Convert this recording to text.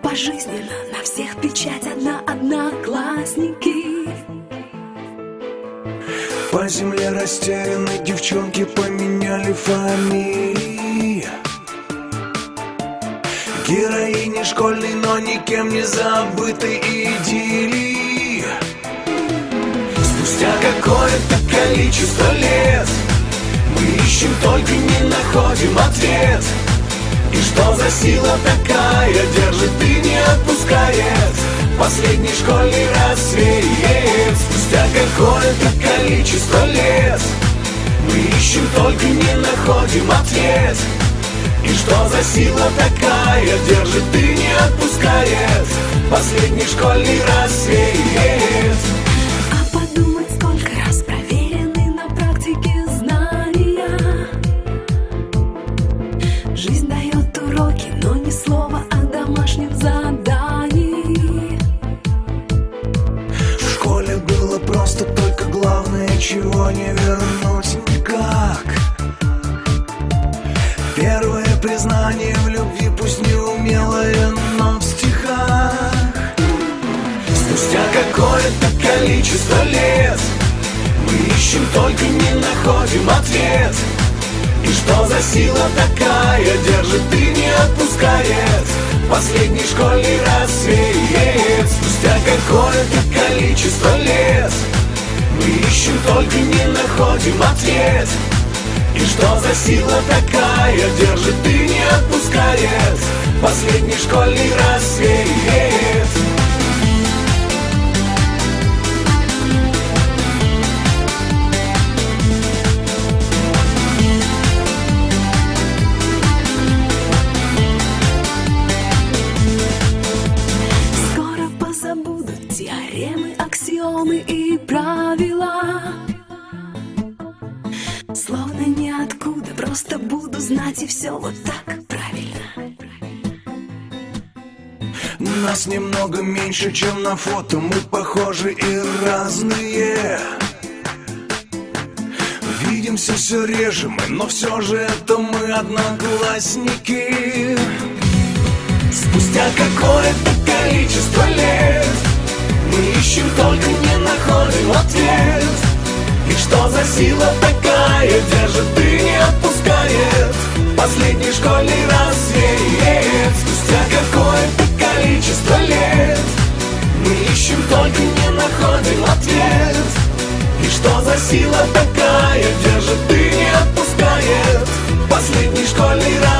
пожизненно На всех печать одна одноклассники. По земле растеряны девчонки поменяли фамилии Героини школьной, но никем не забыты идиллии Спустя какое-то количество лет Мы ищем, только не находим ответ. И что за сила такая? Держит и не отпускает. Последний школьный рассвет. Спустя какое-то количество лет. Мы ищем, только не находим ответ. И что за сила такая? Держит и не отпускает. Последний школьный рассвет главное, чего не вернуть. Никак Первое признание в любви, пусть неумелое, но в стихах. Спустя какое-то количество лет Мы ищем, только не находим ответ. И что за сила такая держит и не отпускает. Последний школьный рассвет. Спустя какое-то количество лет Мы ищем, только не находим ответ. И что за сила такая держит и не отпускает Последний школьный рассвет аксиомы и правила. Словно ниоткуда, просто буду знать и все вот так правильно. Нас немного меньше, чем на фото Мы похожи и разные. Видимся все реже мы, но все же это мы одноклассники. Спустя какое-то сила такая держит и не отпускает. Последний школьный рассвет Спустя какое-то количество лет. Мы ищем, только не находим ответ. И что за сила такая держит и не отпускает. Последний школьный рассвет